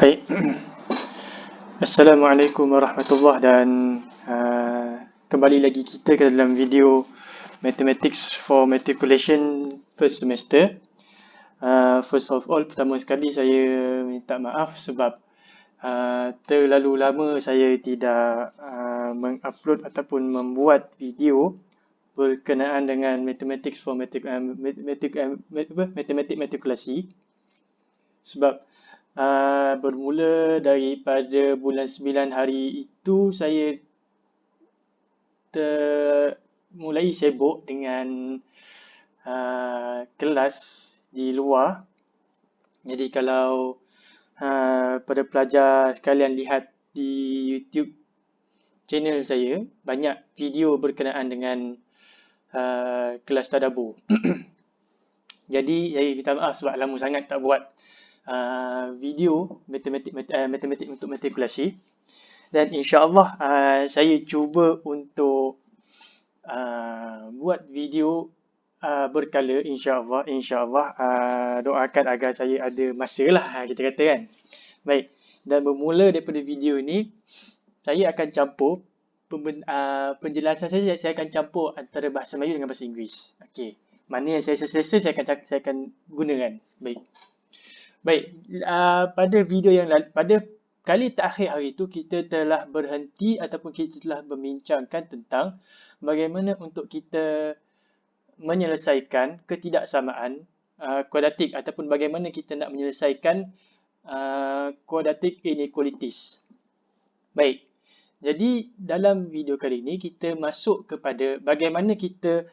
Baik. Assalamualaikum warahmatullahi dan uh, kembali lagi kita ke dalam video Mathematics for Matriculation first semester. Uh, first of all, pertama sekali saya minta maaf sebab uh, terlalu lama saya tidak uh, mengupload ataupun membuat video berkenaan dengan Mathematics for Matric, uh, matric, uh. Sebab uh, bermula daripada bulan 9 hari itu saya ter mulai sibuk dengan uh, kelas di luar. Jadi kalau uh, pada pelajar sekalian lihat di YouTube channel saya, banyak video berkenaan dengan uh, kelas tadabur. Jadi saya minta maaf sebab lama sangat tak buat uh, video matematik uh, matematik untuk matrikulasi. Dan insyaallah uh, saya cuba untuk uh, buat video uh, berkala insyaallah insyaallah uh, doakan agar saya ada masa lah kita kata kan. Baik. Dan bermula daripada video ini saya akan campur uh, penjelasan saya saya akan campur antara bahasa Melayu dengan bahasa Inggeris. Okey. Mana yang saya selesa saya akan saya akan gunakan. Baik Baik, uh, pada video yang lalu, pada kali terakhir hari itu kita telah berhenti ataupun kita telah membincangkan tentang bagaimana untuk kita menyelesaikan ketidaksamaan uh, kuadratik ataupun bagaimana kita nak menyelesaikan uh, quadratic inequalities. Baik, jadi dalam video kali ini kita masuk kepada bagaimana kita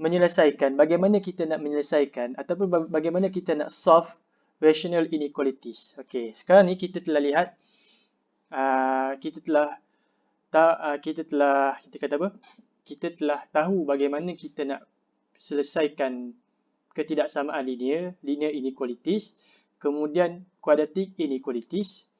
menyelesaikan, bagaimana kita nak menyelesaikan ataupun bagaimana kita nak solve rational inequalities. Okey, sekarang ni kita telah lihat uh, kita telah ta, uh, kita telah kita kata apa? Kita telah tahu bagaimana kita nak selesaikan ketidaksamaan linear, linear inequalities, kemudian quadratic inequalities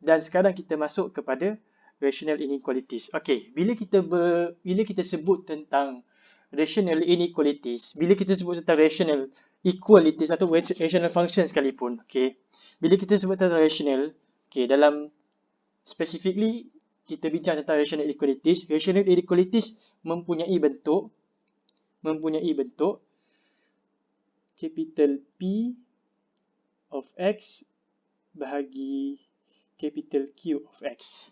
dan sekarang kita masuk kepada rational inequalities. Okey, bila kita ber, bila kita sebut tentang rational inequalities, bila kita sebut tentang rational equalities atau rational function sekalipun, okay. Bila kita sebut tentang rational, okay, dalam specifically kita bincang tentang rational inequalities, rational inequalities mempunyai bentuk, mempunyai bentuk capital P of X bahagi capital Q of X.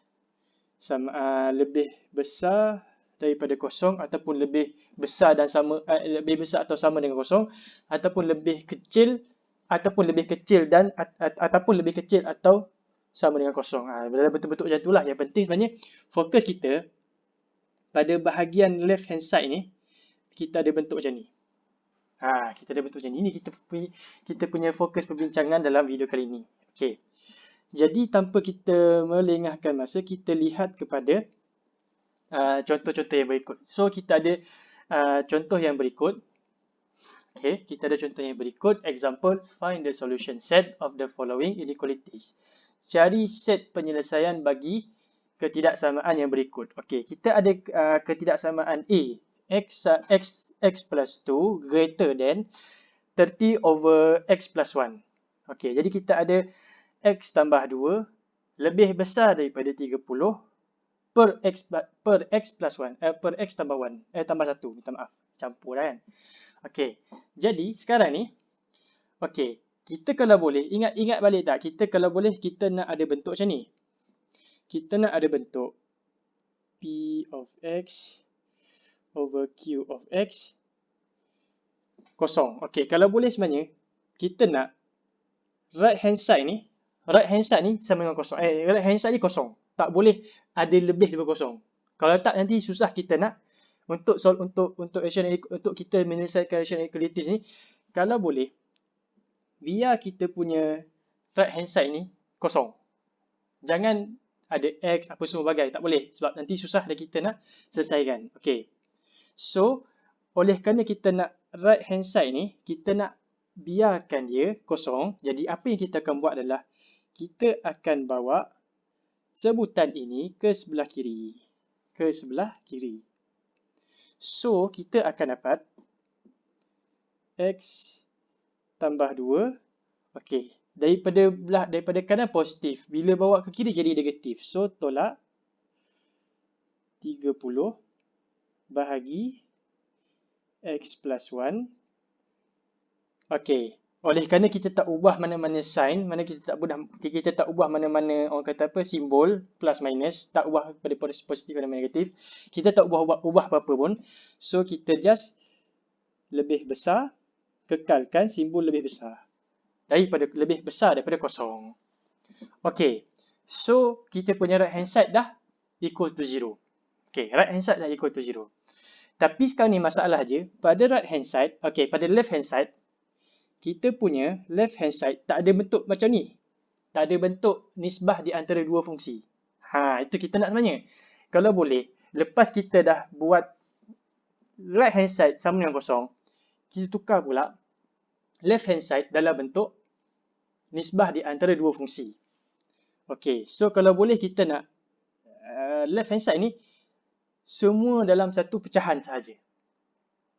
Sama uh, lebih besar daripada kosong ataupun lebih besar dan sama uh, lebih besar atau sama dengan kosong ataupun lebih kecil ataupun lebih kecil dan at, at, ataupun lebih kecil atau sama dengan kosong. Ha, betul-betul macam itulah. Yang penting sebenarnya fokus kita pada bahagian left hand side ni kita ada bentuk macam ni. Ha, kita ada bentuk macam ni. Ini kita punya, kita punya fokus perbincangan dalam video kali ini. Okey. Jadi tanpa kita melengahkan masa, kita lihat kepada Uh, contoh-contoh yang berikut. So kita ada uh, contoh yang berikut. Okay, kita ada contoh yang berikut. Example, find the solution set of the following inequalities. Cari set penyelesaian bagi ketidaksamaan yang berikut. Okay, kita ada uh, ketidaksamaan A. X, uh, X, X plus 2 greater than 30 over X plus 1. Okay, jadi kita ada X tambah 2 lebih besar daripada 30 per x per x plus 1 eh, per x tambah 1 eh tambah 1 minta maaf. Campur kan? Okey. Jadi sekarang ni okey kita kalau boleh ingat ingat balik tak? Kita kalau boleh kita nak ada bentuk macam ni. Kita nak ada bentuk p of x over q of x kosong. Okey kalau boleh sebenarnya kita nak right hand side ni right hand side ni sama dengan kosong. Eh right hand side ni kosong tak boleh ada lebih daripada kosong. Kalau tak nanti susah kita nak untuk untuk untuk rational untuk kita menyelesaikan rational inequalities ni kalau boleh biar kita punya right hand side ni kosong. Jangan ada x apa semua bagai tak boleh sebab nanti susah dah kita nak selesaikan. Okey. So oleh kerana kita nak right hand side ni kita nak biarkan dia kosong. Jadi apa yang kita akan buat adalah kita akan bawa sebutan ini ke sebelah kiri. Ke sebelah kiri. So, kita akan dapat X tambah 2. Okey. daripada belah daripada kanan positif. Bila bawa ke kiri jadi negatif. So tolak 30 bahagi x plus 1. Okey. Oleh kerana kita tak ubah mana-mana sign, mana kita tak ubah kita tak ubah mana-mana orang kata apa simbol plus minus, tak ubah pada positif dan negatif. Kita tak ubah ubah, ubah apa-apa pun. So kita just lebih besar kekalkan simbol lebih besar. Daripada lebih besar daripada kosong. Okey. So kita punya right hand side dah equal to 0. Okey, right hand side dah equal to 0. Tapi sekarang ni masalah je, pada right hand side, okey, pada left hand side, kita punya left hand side tak ada bentuk macam ni. Tak ada bentuk nisbah di antara dua fungsi. Ha, itu kita nak sebenarnya. Kalau boleh, lepas kita dah buat right hand side sama dengan kosong, kita tukar pula left hand side dalam bentuk nisbah di antara dua fungsi. Okey, so kalau boleh kita nak uh, left hand side ni semua dalam satu pecahan sahaja.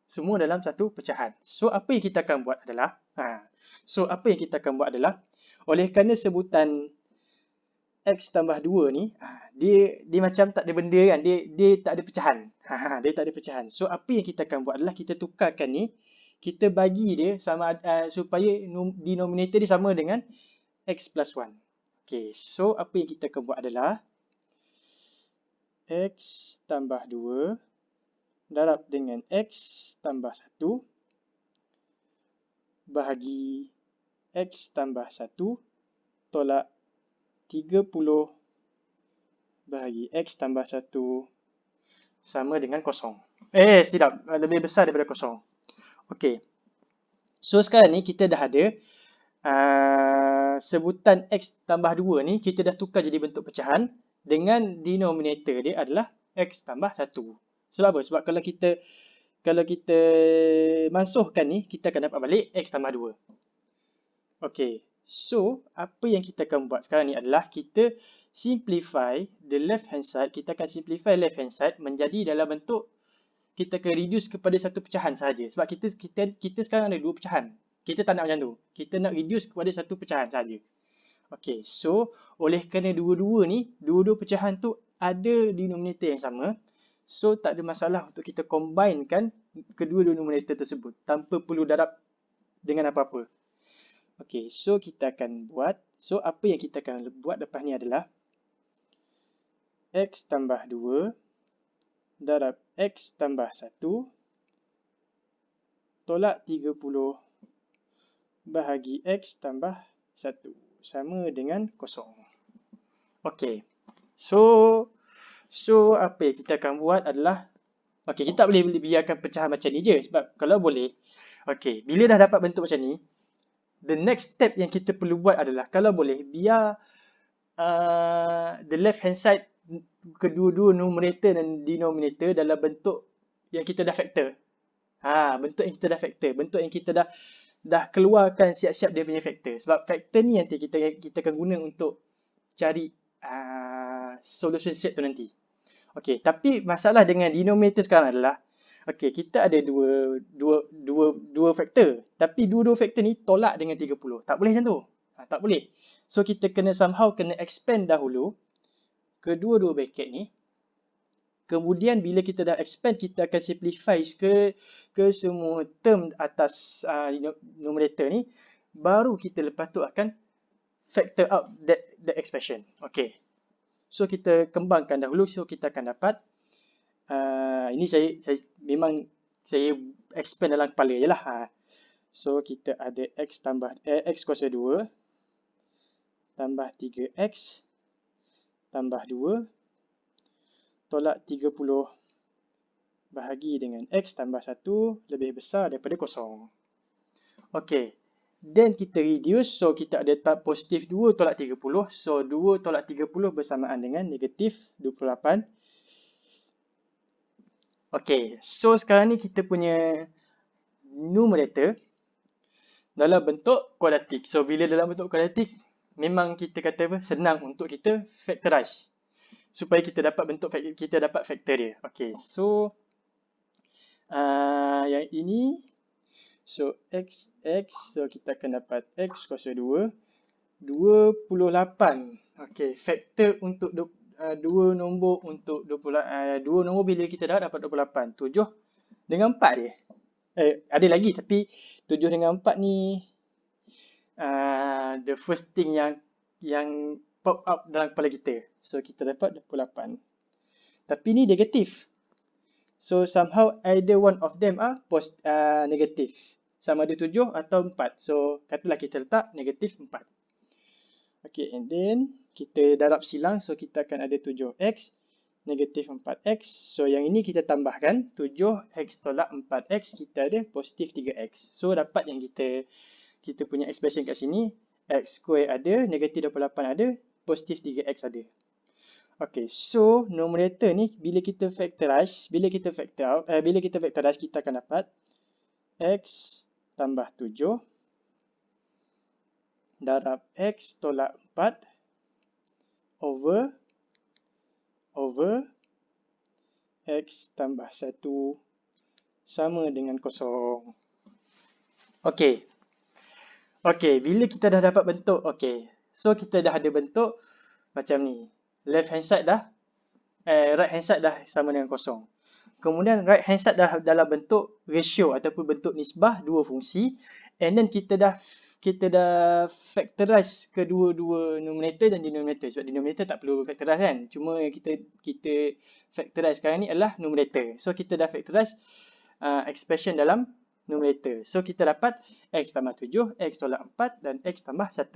Semua dalam satu pecahan. So, apa yang kita akan buat adalah, ha, so apa yang kita akan buat adalah, oleh kerana sebutan x tambah 2 ni, ha, dia dia macam tak ada benda kan, dia dia tak ada pecahan. Ha, ha, dia tak ada pecahan. So, apa yang kita akan buat adalah, kita tukarkan ni, kita bagi dia sama uh, supaya denominator dia sama dengan x plus 1. Okay, so apa yang kita akan buat adalah, x tambah 2 darab dengan x tambah 1 bahagi x tambah 1 tolak 30 bahagi x tambah 1 sama dengan kosong. Eh, tidak. Lebih besar daripada kosong. Okey. So, sekarang ni kita dah ada uh, sebutan x tambah 2 ni kita dah tukar jadi bentuk pecahan dengan denominator dia adalah x tambah 1. Sebab apa? Sebab kalau kita kalau kita masukkan ni, kita akan dapat balik x tambah 2. Okay. So, apa yang kita akan buat sekarang ni adalah kita simplify the left hand side. Kita akan simplify left hand side menjadi dalam bentuk kita akan reduce kepada satu pecahan sahaja. Sebab kita kita kita sekarang ada dua pecahan. Kita tak nak macam tu. Kita nak reduce kepada satu pecahan sahaja. Okay, so oleh kerana dua-dua ni, dua-dua pecahan tu ada denominator yang sama. So tak ada masalah untuk kita combinekan kedua denominator tersebut tanpa perlu darab dengan apa-apa. Okay, so kita akan buat. So apa yang kita akan buat lepas ni adalah x tambah 2 darab x tambah 1 tolak 30 bahagi x tambah 1 sama dengan kosong. Okey. So so apa yang kita akan buat adalah okey kita boleh biarkan pecahan macam ni je sebab kalau boleh okey bila dah dapat bentuk macam ni the next step yang kita perlu buat adalah kalau boleh biar uh, the left hand side kedua-dua numerator dan denominator dalam bentuk yang kita dah factor. Ha, bentuk yang kita dah factor, bentuk yang kita dah dah keluarkan siap-siap dia punya faktor. Sebab faktor ni nanti kita kita akan guna untuk cari uh, solution set tu nanti. Okey, tapi masalah dengan denominator sekarang adalah okey, kita ada dua dua dua dua faktor, tapi dua-dua faktor ni tolak dengan 30. Tak boleh macam tu. Ha, tak boleh. So kita kena somehow kena expand dahulu kedua-dua bracket ni Kemudian bila kita dah expand, kita akan simplify ke ke semua term atas uh, numerator ni. Baru kita lepas tu akan factor out that, that expression. Okay. So kita kembangkan dahulu. So kita akan dapat. Uh, ini saya, saya memang saya expand dalam kepala je lah. Ha. So kita ada x tambah eh, x kuasa 2 tambah 3x tambah 2 tolak 30 bahagi dengan x tambah 1 lebih besar daripada kosong. Okey. Then kita reduce. So kita ada tab positif 2 tolak 30. So 2 tolak 30 bersamaan dengan negatif 28. Okey. So sekarang ni kita punya numerator dalam bentuk kuadratik. So bila dalam bentuk kuadratik memang kita kata apa senang untuk kita factorize supaya kita dapat bentuk kita dapat faktor dia. Okay, so uh, yang ini so x x so kita akan dapat x kuasa 2 28. Okey, faktor untuk uh, dua nombor untuk 20 uh, dua nombor bila kita dah dapat 28. 7 dengan 4 je. Eh, ada lagi tapi 7 dengan 4 ni uh, the first thing yang yang pop up dalam kepala kita. So kita dapat 28. Tapi ni negatif. So somehow either one of them are post, uh, negatif. Sama ada 7 atau 4. So katalah kita letak negatif 4. Okay and then kita darab silang. So kita akan ada 7x negatif 4x. So yang ini kita tambahkan 7x tolak 4x kita ada positif 3x. So dapat yang kita kita punya expression kat sini x square ada, negatif 28 ada, positif 3x ada. Okay, so numerator ni bila kita factorize, bila kita factor out, eh, bila kita factorize kita akan dapat x tambah 7 darab x tolak 4 over over x tambah 1 sama dengan kosong. Okay. Okay, bila kita dah dapat bentuk, okay. So, kita dah ada bentuk macam ni left hand side dah eh, right hand side dah sama dengan kosong. Kemudian right hand side dah dalam bentuk ratio ataupun bentuk nisbah dua fungsi. And then kita dah kita dah factorize kedua-dua numerator dan denominator. Sebab denominator tak perlu factorize kan. Cuma yang kita kita factorize sekarang ni adalah numerator. So kita dah factorize uh, expression dalam numerator. So kita dapat x tambah 7 x tolak 4 dan x tambah 1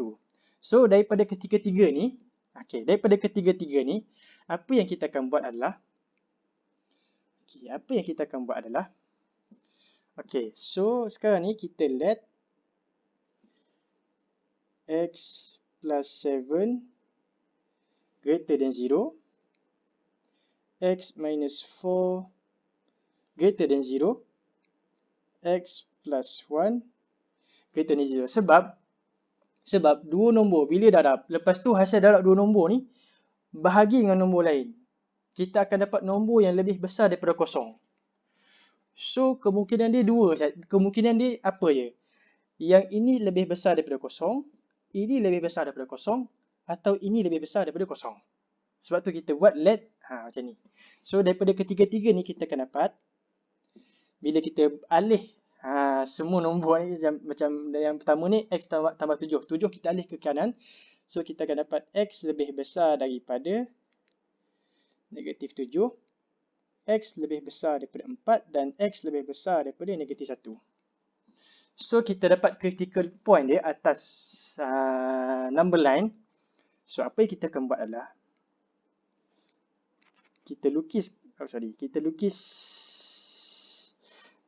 so daripada ketiga-tiga ni Okey, daripada ketiga-tiga ni, apa yang kita akan buat adalah Okey, apa yang kita akan buat adalah Okey, so sekarang ni kita let x plus 7 greater than 0 x minus 4 greater than 0 x plus 1 greater than 0 sebab sebab dua nombor bila darab, lepas tu hasil darab dua nombor ni bahagi dengan nombor lain. Kita akan dapat nombor yang lebih besar daripada kosong. So kemungkinan dia dua. Kemungkinan dia apa je? Yang ini lebih besar daripada kosong. Ini lebih besar daripada kosong. Atau ini lebih besar daripada kosong. Sebab tu kita buat let ha, macam ni. So daripada ketiga-tiga ni kita akan dapat. Bila kita alih Ha, semua nombor ni macam, yang pertama ni x tambah, tambah 7. 7 kita alih ke kanan. So kita akan dapat x lebih besar daripada negatif 7. x lebih besar daripada 4 dan x lebih besar daripada negatif 1. So kita dapat critical point dia atas uh, number line. So apa yang kita akan buat adalah kita lukis oh sorry, kita lukis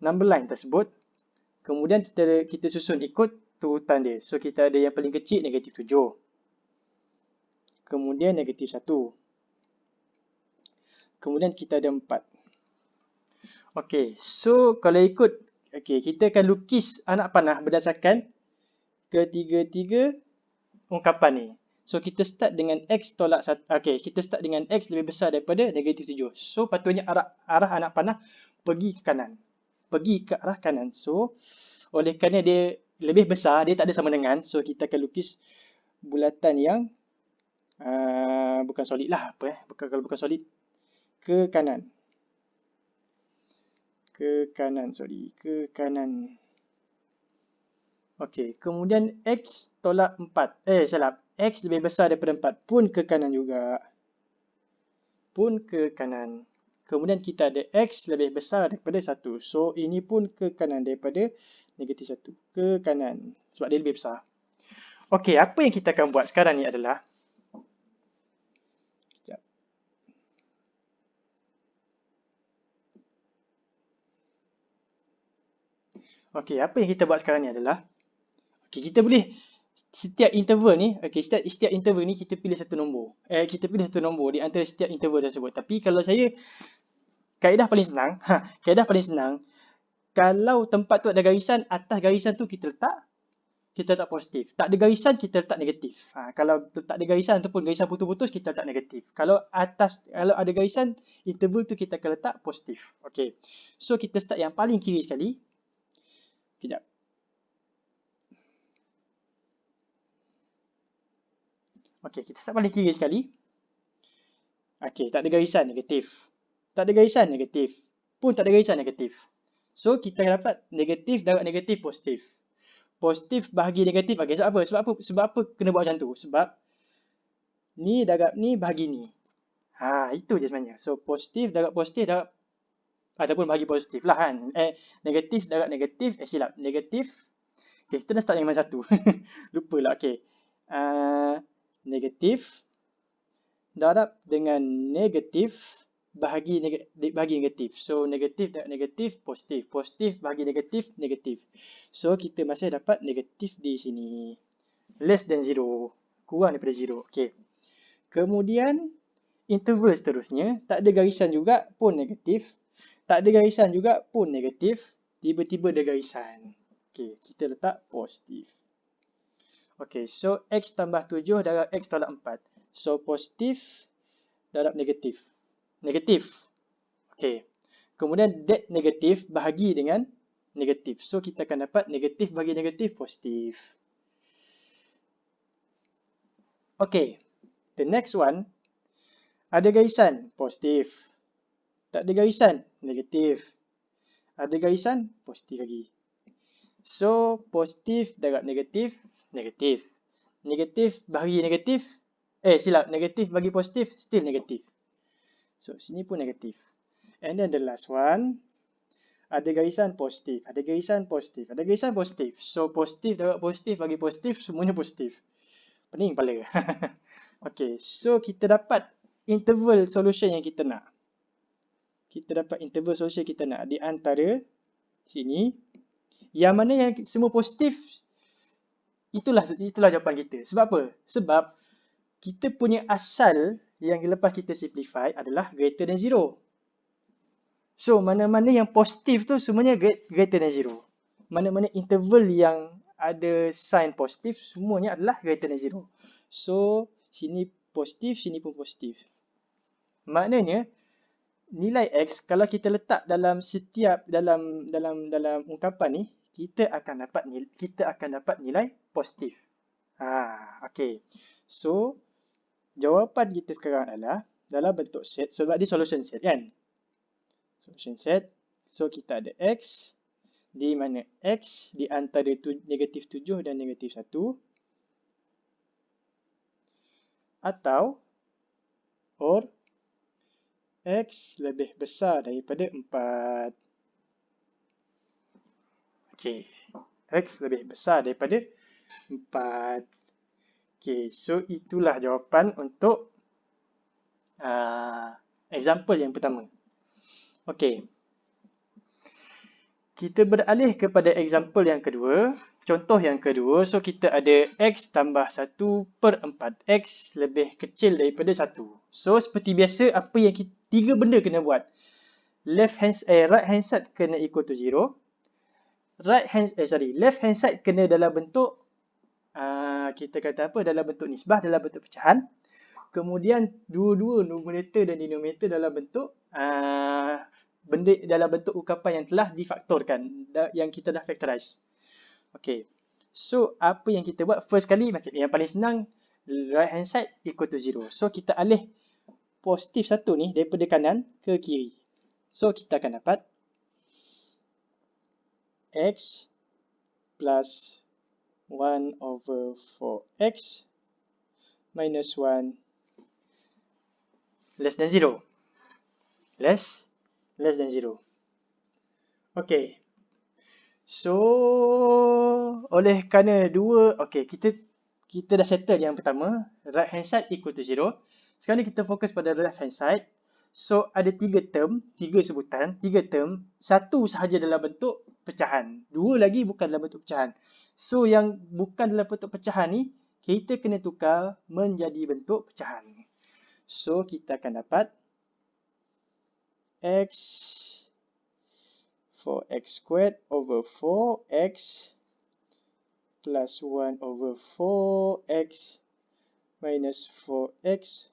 number line tersebut Kemudian kita kita susun ikut turutan dia. So kita ada yang paling kecil negatif 7. Kemudian negatif 1. Kemudian kita ada 4. Okey, so kalau ikut okey, kita akan lukis anak panah berdasarkan ketiga-tiga ungkapan ni. So kita start dengan x tolak 1. Okey, kita start dengan x lebih besar daripada negatif 7. So patutnya arah arah anak panah pergi ke kanan pergi ke arah kanan. So, oleh kerana dia lebih besar, dia tak ada sama dengan. So, kita akan lukis bulatan yang uh, bukan solid lah. Apa, eh? bukan, kalau bukan solid, ke kanan. Ke kanan, sorry. Ke kanan. Okey, kemudian X tolak 4. Eh, salah. X lebih besar daripada 4 pun ke kanan juga. Pun ke kanan. Kemudian kita ada X lebih besar daripada 1. So, ini pun ke kanan daripada negatif 1. Ke kanan. Sebab dia lebih besar. Okey, apa yang kita akan buat sekarang ni adalah Okey, apa yang kita buat sekarang ni adalah Okey, kita boleh setiap interval ni, okey, setiap, setiap interval ni kita pilih satu nombor. Eh, kita pilih satu nombor di antara setiap interval tersebut. Tapi kalau saya, kaedah paling senang, ha, kaedah paling senang, kalau tempat tu ada garisan, atas garisan tu kita letak, kita letak positif. Tak ada garisan, kita letak negatif. Ha, kalau tak ada garisan ataupun garisan putus-putus, kita letak negatif. Kalau atas, kalau ada garisan, interval tu kita akan letak positif. Okey. So, kita start yang paling kiri sekali. Kejap. Okey, kita start paling kiri sekali. Okey, tak ada garisan negatif. Tak ada garisan negatif. Pun tak ada garisan negatif. So, kita dapat negatif darab negatif positif. Positif bahagi negatif. Okey, sebab apa? Sebab apa? Sebab apa kena buat macam tu? Sebab ni darab ni bahagi ni. Ha, itu je sebenarnya. So, positif darab positif darab ataupun bahagi positif lah kan. Eh, negatif darab negatif. Eh, silap. Negatif. Okay, kita dah start dengan satu. Lupa lah. Okay. Uh, negatif darab dengan negatif bahagi neg bahagi negatif. So negatif dan negatif positif. Positif bahagi negatif negatif. So kita masih dapat negatif di sini. Less than zero. Kurang daripada zero. Okay. Kemudian interval seterusnya. Tak ada garisan juga pun negatif. Tak ada garisan juga pun negatif. Tiba-tiba ada garisan. Okay. Kita letak positif. Okay, so X tambah 7 darab X tolak 4. So, positif darab negatif. Negatif. Okay. Kemudian, that negatif bahagi dengan negatif. So, kita akan dapat negatif bagi negatif positif. Okay. The next one. Ada garisan positif. Tak ada garisan negatif. Ada garisan positif lagi. So, positif darab negatif negatif. Negatif bagi negatif. Eh silap, negatif bagi positif, still negatif. So sini pun negatif. And then the last one. Ada garisan positif, ada garisan positif, ada garisan positif. So positif dapat positif bagi positif, semuanya positif. Pening kepala. okay, so kita dapat interval solution yang kita nak. Kita dapat interval solution kita nak di antara sini. Yang mana yang semua positif, itulah itulah jawapan kita. Sebab apa? Sebab kita punya asal yang lepas kita simplify adalah greater than zero. So, mana-mana yang positif tu semuanya greater than zero. Mana-mana interval yang ada sign positif, semuanya adalah greater than zero. So, sini positif, sini pun positif. Maknanya, nilai X kalau kita letak dalam setiap dalam dalam dalam ungkapan ni, kita akan dapat nilai, kita akan dapat nilai positif. Ha, okey. So jawapan kita sekarang adalah dalam bentuk set sebab dia solution set kan. Solution set. So kita ada x di mana x di antara tu, negatif 7 dan negatif 1 atau or x lebih besar daripada 4. Okay. X lebih besar daripada 4. Okay. So, itulah jawapan untuk uh, example yang pertama. Okay. Kita beralih kepada example yang kedua. Contoh yang kedua. So, kita ada X tambah 1 per 4. X lebih kecil daripada 1. So, seperti biasa, apa yang kita, tiga benda kena buat. Left hand, eh, right hand side kena equal to 0 right hand eh sorry left hand side kena dalam bentuk uh, kita kata apa? Dalam bentuk nisbah dalam bentuk pecahan. Kemudian dua-dua numerator dan denominator dalam bentuk uh, benda dalam bentuk ukapan yang telah difaktorkan yang kita dah factorize. Okey. So apa yang kita buat? First kali macam yang paling senang right hand side equal to zero. So kita alih positif satu ni daripada kanan ke kiri so kita akan dapat x plus 1 over 4x minus 1 less than 0. Less, less than 0. Okay. So, oleh kerana dua, okay, kita kita dah settle yang pertama, right hand side equal to 0. Sekarang ni kita fokus pada left hand side. So, ada tiga term, tiga sebutan, tiga term. Satu sahaja dalam bentuk pecahan. Dua lagi bukan dalam bentuk pecahan. So, yang bukan dalam bentuk pecahan ni, kita kena tukar menjadi bentuk pecahan. So, kita akan dapat x for x squared over 4x plus 1 over 4x minus 4x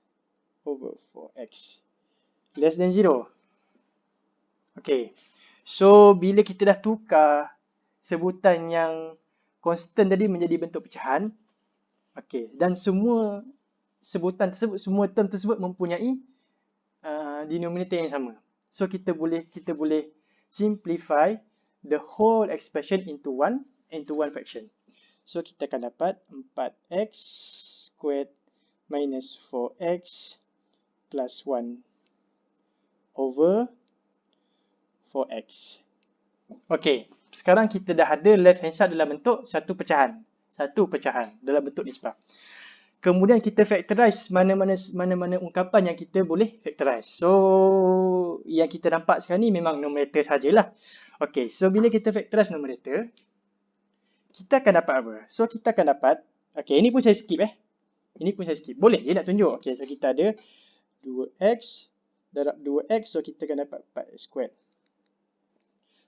over 4x less than 0. Okay. So, bila kita dah tukar sebutan yang constant tadi menjadi bentuk pecahan. Okay. Dan semua sebutan tersebut, semua term tersebut mempunyai uh, denominator yang sama. So kita boleh kita boleh simplify the whole expression into one into one fraction. So kita akan dapat 4x squared minus 4x plus 1 over 4x. Okay, sekarang kita dah ada left hand side dalam bentuk satu pecahan. Satu pecahan dalam bentuk nisbah. Kemudian kita factorize mana-mana mana-mana ungkapan yang kita boleh factorize. So, yang kita nampak sekarang ni memang numerator sajalah. Okay, so bila kita factorize numerator, kita akan dapat apa? So, kita akan dapat, okay, ini pun saya skip eh. Ini pun saya skip. Boleh je nak tunjuk. Okay, so kita ada 2x darab 2x, so kita akan dapat 4x squared.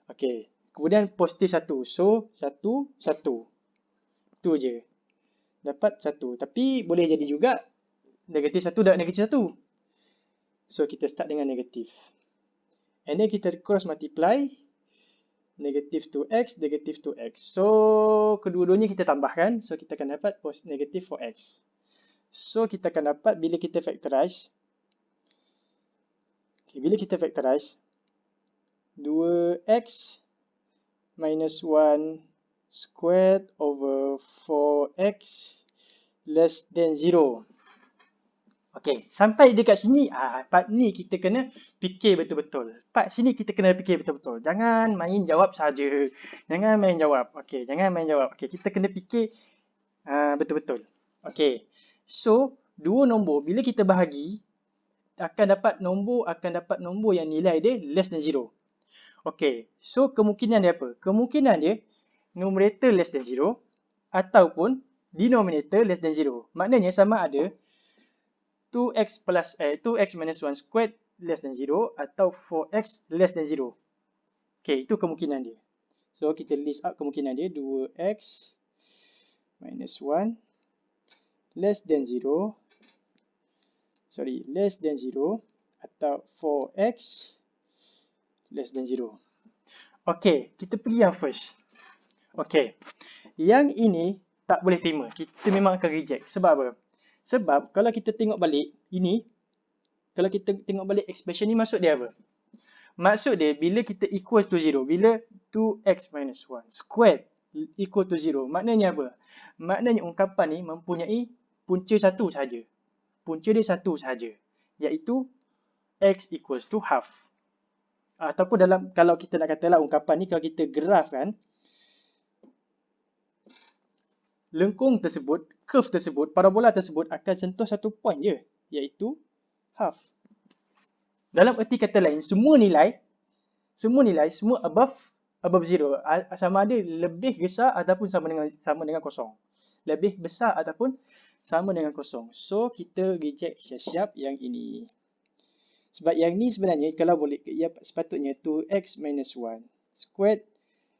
Okay, kemudian positif 1. So, 1, 1. Itu je dapat satu. Tapi boleh jadi juga negatif satu dan negatif satu. So kita start dengan negatif. And then kita cross multiply negatif 2x, negatif 2x. So kedua-duanya kita tambahkan. So kita akan dapat negatif 4x. So kita akan dapat bila kita factorize. Okay, bila kita factorize. 2x minus 1 squared over 4x less than 0. Okay, sampai dekat sini, ah, part ni kita kena fikir betul-betul. Part sini kita kena fikir betul-betul. Jangan main jawab saja. Jangan main jawab. Okay, jangan main jawab. Okay, kita kena fikir uh, betul-betul. Okay, so dua nombor bila kita bahagi, akan dapat nombor akan dapat nombor yang nilai dia less than 0. Okay, so kemungkinan dia apa? Kemungkinan dia numerator less than 0 ataupun denominator less than 0. Maknanya sama ada 2x plus eh 2x minus 1 squared less than 0 atau 4x less than 0. Okay, itu kemungkinan dia. So kita list out kemungkinan dia 2x minus 1 less than 0 sorry less than 0 atau 4x less than 0. Okay, kita pergi yang first. Okay. Yang ini tak boleh terima. Kita memang akan reject. Sebab apa? Sebab kalau kita tengok balik ini, kalau kita tengok balik expression ni maksud dia apa? Maksud dia bila kita equal to 0, bila 2x minus 1 squared equal to 0, maknanya apa? Maknanya ungkapan ni mempunyai punca satu saja. Punca dia satu saja, iaitu x equals to half. Ataupun dalam kalau kita nak katalah ungkapan ni kalau kita graf kan, lengkung tersebut, curve tersebut, parabola tersebut akan sentuh satu point je, iaitu half. Dalam erti kata lain, semua nilai, semua nilai, semua above above zero, sama ada lebih besar ataupun sama dengan sama dengan kosong. Lebih besar ataupun sama dengan kosong. So, kita reject siap-siap yang ini. Sebab yang ni sebenarnya, kalau boleh, ya, sepatutnya 2x minus 1 squared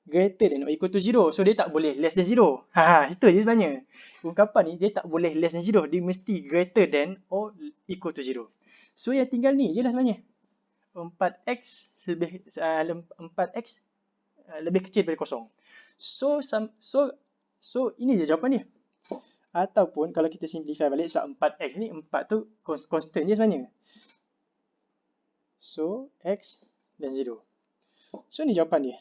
greater than or equal to 0. So dia tak boleh less than 0. Ha, ha, itu je sebenarnya. Ungkapan ni dia tak boleh less than 0. Dia mesti greater than or equal to 0. So yang tinggal ni je lah sebenarnya. 4x lebih uh, 4x uh, lebih kecil daripada kosong. So so so ini je jawapan dia. Ataupun kalau kita simplify balik sebab 4x ni 4 tu constant je sebenarnya. So x dan 0. So ni jawapan dia.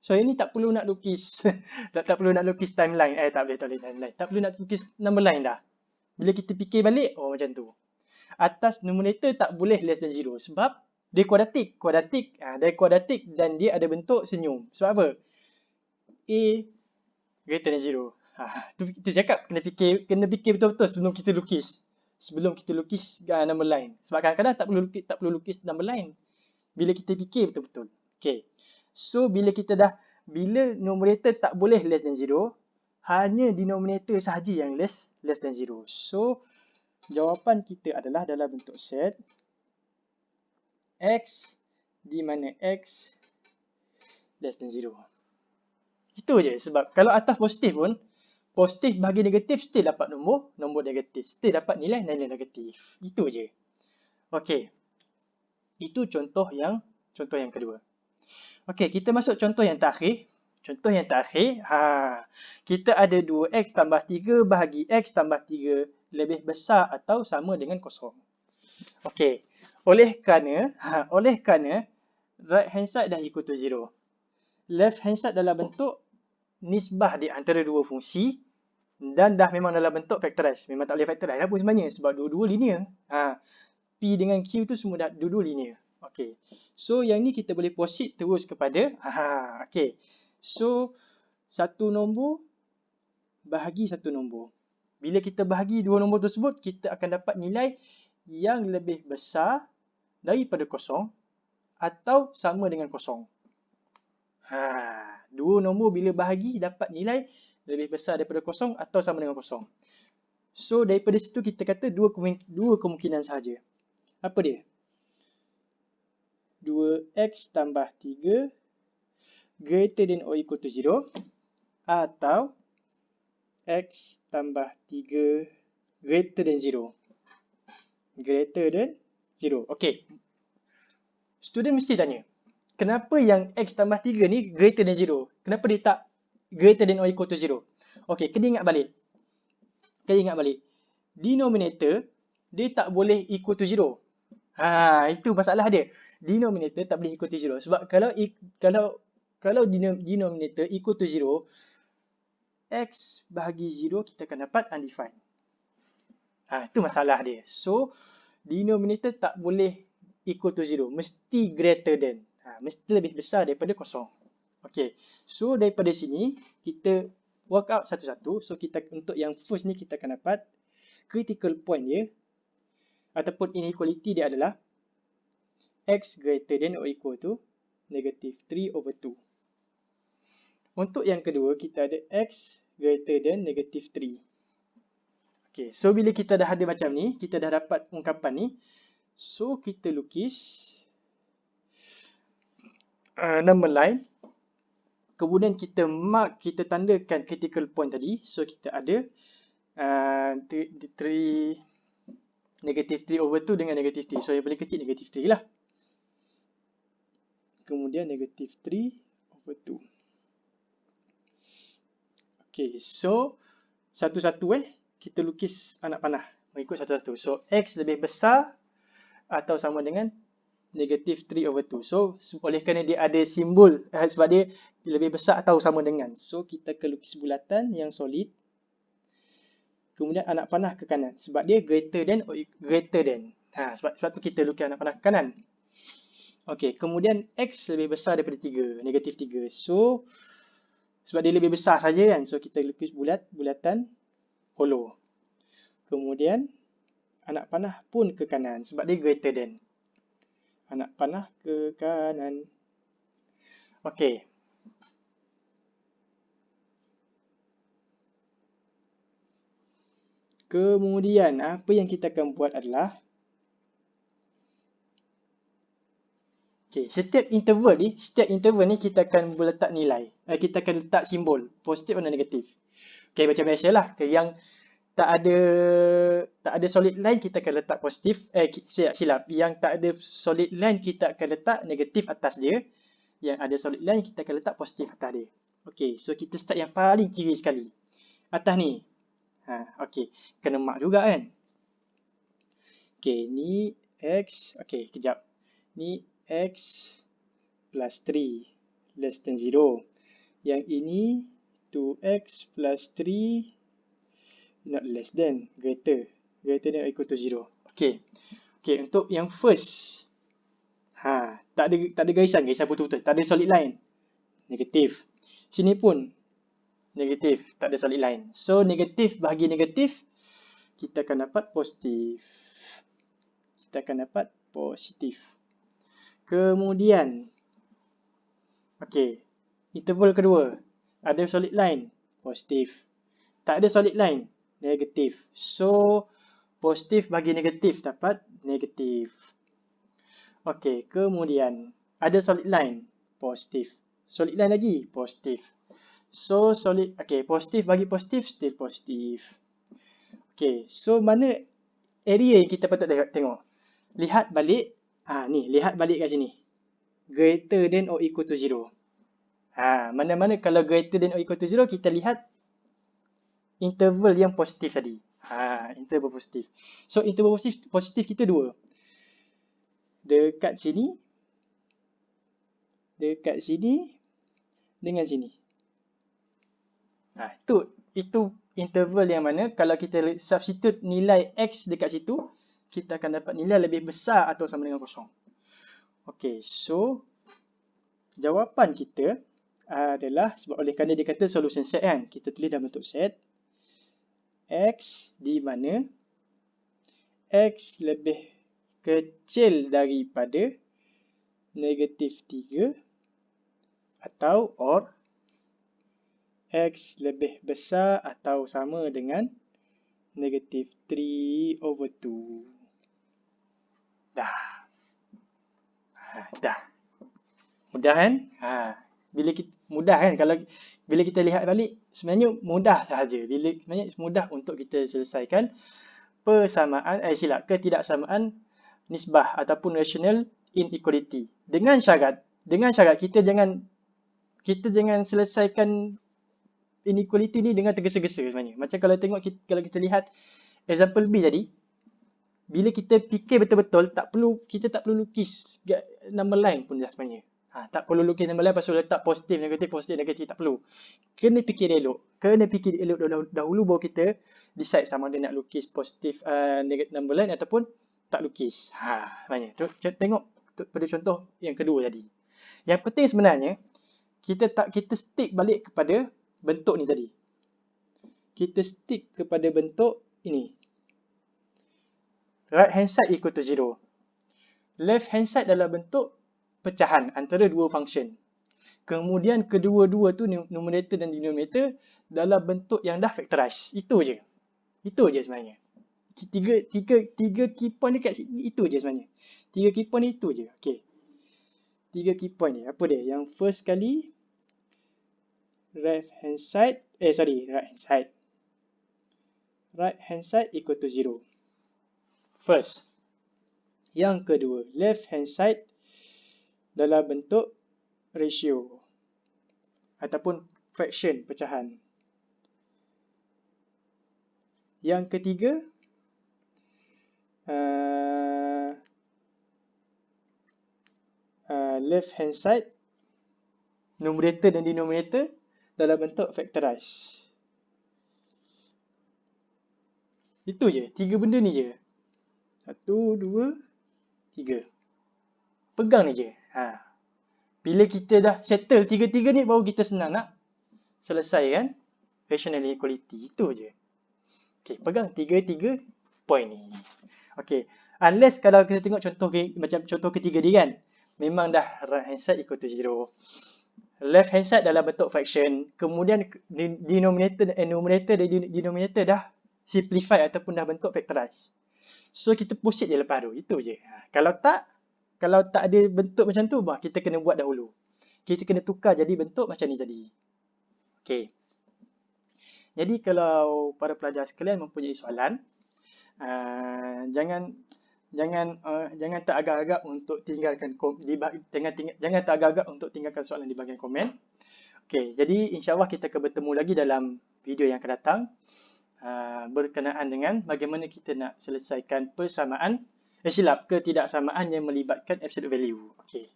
So ini tak perlu nak lukis tak, tak perlu nak lukis timeline eh tak boleh tak boleh timeline. Tak perlu nak lukis number line dah. Bila kita fikir balik oh macam tu. Atas numerator tak boleh less than zero sebab dia kuadratik. Kuadratik ah ha, dia kuadratik dan dia ada bentuk senyum. Sebab apa? A greater than zero. Ha, tu kita cakap kena fikir kena fikir betul-betul sebelum kita lukis. Sebelum kita lukis uh, number line. Sebab kadang-kadang tak perlu lukis tak perlu lukis number line. Bila kita fikir betul-betul. Okay. So bila kita dah bila numerator tak boleh less than 0, hanya denominator sahaja yang less less than 0. So jawapan kita adalah dalam bentuk set x di mana x less than 0. Itu je sebab kalau atas positif pun positif bagi negatif still dapat nombor nombor negatif, still dapat nilai nilai negatif. Itu je. Okey. Itu contoh yang contoh yang kedua. Okey, kita masuk contoh yang terakhir. Contoh yang terakhir, ha, kita ada 2x tambah 3 bahagi x tambah 3 lebih besar atau sama dengan kosong. Okey. Oleh kerana, ha, oleh kerana right hand side dah equal to 0. Left hand side dalam bentuk nisbah di antara dua fungsi dan dah memang dalam bentuk factorize. Memang tak boleh factorize lah pun sebenarnya sebab dua-dua linear. Ha, P dengan Q tu semua dah dua-dua linear. Okey. So yang ni kita boleh proceed terus kepada ha okey. So satu nombor bahagi satu nombor. Bila kita bahagi dua nombor tersebut, kita akan dapat nilai yang lebih besar daripada kosong atau sama dengan kosong. Ha, dua nombor bila bahagi dapat nilai lebih besar daripada kosong atau sama dengan kosong. So daripada situ kita kata dua dua kemungkinan sahaja. Apa dia? 2x tambah 3 greater than or equal to 0 atau x tambah 3 greater than 0. Greater than 0. Okay. Student mesti tanya. Kenapa yang x tambah 3 ni greater than 0? Kenapa dia tak greater than or equal to 0? Okay, kena ingat balik. Kena ingat balik. Denominator, dia tak boleh equal to 0. Ha, itu masalah dia. Denominator tak boleh equal to 0. Sebab kalau kalau kalau denominator equal to 0, x bahagi 0 kita akan dapat undefined. Ha, itu masalah dia. So, denominator tak boleh equal to 0. Mesti greater than. Ha, mesti lebih besar daripada kosong. Okay. So, daripada sini, kita work out satu-satu. So, kita untuk yang first ni kita akan dapat critical point dia ataupun inequality dia adalah x greater than or equal to negative 3 over 2. Untuk yang kedua, kita ada x greater than negative 3. Okay, so bila kita dah ada macam ni, kita dah dapat ungkapan ni. So, kita lukis uh, number line. Kemudian kita mark, kita tandakan critical point tadi. So, kita ada uh, 3, negative 3 over 2 dengan negative 3. So, yang paling kecil negative 3 lah. Kemudian negative 3 over 2. Okay, so satu-satu eh kita lukis anak panah mengikut satu-satu. So x lebih besar atau sama dengan negatif 3 over 2. So oleh kerana dia ada simbol eh, sebab dia lebih besar atau sama dengan. So kita akan lukis bulatan yang solid. Kemudian anak panah ke kanan sebab dia greater than or greater than. Ha, sebab, sebab tu kita lukis anak panah ke kanan. Okay, kemudian x lebih besar daripada 3, negatif 3. So sebab dia lebih besar saja kan. So kita lukis bulat, bulatan hollow. Kemudian anak panah pun ke kanan sebab dia greater than. Anak panah ke kanan. Okey. Kemudian apa yang kita akan buat adalah Okay, setiap interval ni, setiap interval ni kita akan letak nilai. Eh, kita akan letak simbol, positif atau negatif. Okay, macam biasalah. Okay, yang tak ada tak ada solid line kita akan letak positif. Eh, silap, silap. Yang tak ada solid line kita akan letak negatif atas dia. Yang ada solid line kita akan letak positif atas dia. Okay, so kita start yang paling kiri sekali. Atas ni. Ha, okay, kena mark juga kan. Okay, ni X. Okay, kejap. Ni x plus 3 less than 0. Yang ini 2x plus 3 not less than, greater. Greater than or equal to 0. Okay. Okay, untuk yang first. Ha, tak ada tak ada garisan, garisan betul-betul. Tak ada solid line. Negatif. Sini pun negatif, tak ada solid line. So, negatif bahagi negatif, kita akan dapat positif. Kita akan dapat positif. Kemudian, okay, interval kedua, ada solid line, positif. Tak ada solid line, negatif. So, positif bagi negatif dapat negatif. Okay, kemudian, ada solid line, positif. Solid line lagi, positif. So, solid, okay, positif bagi positif, still positif. Okay, so mana area yang kita patut tengok? Lihat balik Ha, ni, lihat balik kat sini. Greater than or equal to 0. Ha, mana-mana kalau greater than or equal to 0, kita lihat interval yang positif tadi. Ha, interval positif. So interval positif, positif kita dua. Dekat sini. Dekat sini. Dengan sini. Ha, itu, itu interval yang mana kalau kita substitute nilai X dekat situ. Kita akan dapat nilai lebih besar atau sama dengan kosong. Okay, so. Jawapan kita adalah sebab oleh kerana dia kata solution set kan. Kita tulis dalam bentuk set. X di mana X lebih kecil daripada negatif 3 atau or X lebih besar atau sama dengan negatif 3 over 2. Dah. Ha, dah. Mudah kan? Ha. Bila kita, mudah kan? Kalau bila kita lihat balik, sebenarnya mudah sahaja. Bila sebenarnya mudah untuk kita selesaikan persamaan, eh silap, ketidaksamaan nisbah ataupun rational inequality. Dengan syarat, dengan syarat kita jangan kita jangan selesaikan inequality ni dengan tergesa-gesa sebenarnya. Macam kalau tengok kita, kalau kita lihat example B tadi, bila kita fikir betul-betul tak perlu kita tak perlu lukis number line pun dah sebenarnya. Ha, tak perlu lukis number line pasal letak positif, negatif, positif, negatif. Tak perlu. Kena fikir elok. Kena fikir elok dahulu, dahulu baru kita decide sama ada nak lukis positif uh, negatif number line ataupun tak lukis. Ha, banyak. Tengok pada contoh yang kedua tadi. Yang penting sebenarnya, kita tak kita stick balik kepada bentuk ni tadi. Kita stick kepada bentuk ini. Right hand side equal to 0. Left hand side dalam bentuk pecahan antara dua function. Kemudian kedua-dua tu numerator dan denominator dalam bentuk yang dah factorize. Itu je. Itu je sebenarnya. Tiga, tiga, tiga key point dekat sini, itu je sebenarnya. Tiga key point itu je. Okay. Tiga key point ni. Apa dia? Yang first kali, right hand side, eh sorry, right hand side. Right hand side equal to zero. First. Yang kedua, left hand side dalam bentuk ratio ataupun fraction pecahan. Yang ketiga uh, uh, left hand side numerator dan denominator dalam bentuk factorize. Itu je, tiga benda ni je. Satu, dua, tiga. Pegang ni je. Ha. Bila kita dah settle tiga-tiga ni baru kita senang nak selesai kan rational inequality. Itu je. Okay, pegang tiga-tiga point ni. Okay, unless kalau kita tengok contoh ke, macam contoh ketiga ni kan. Memang dah right hand side equal to zero. Left hand side dalam bentuk fraction. Kemudian denominator dan numerator dan denominator dah simplify ataupun dah bentuk factorize. So kita proceed je lepas tu. Itu je. Ha. Kalau tak, kalau tak ada bentuk macam tu, bah, kita kena buat dahulu. Kita kena tukar jadi bentuk macam ni tadi. Okay. Jadi kalau para pelajar sekalian mempunyai soalan, uh, jangan jangan uh, jangan tak agak-agak untuk tinggalkan di tinggal, jangan tak agak-agak untuk tinggalkan soalan di bahagian komen. Okay, jadi insyaAllah kita akan bertemu lagi dalam video yang akan datang uh, berkenaan dengan bagaimana kita nak selesaikan persamaan silap ketidaksamaan yang melibatkan absolute value. Okey.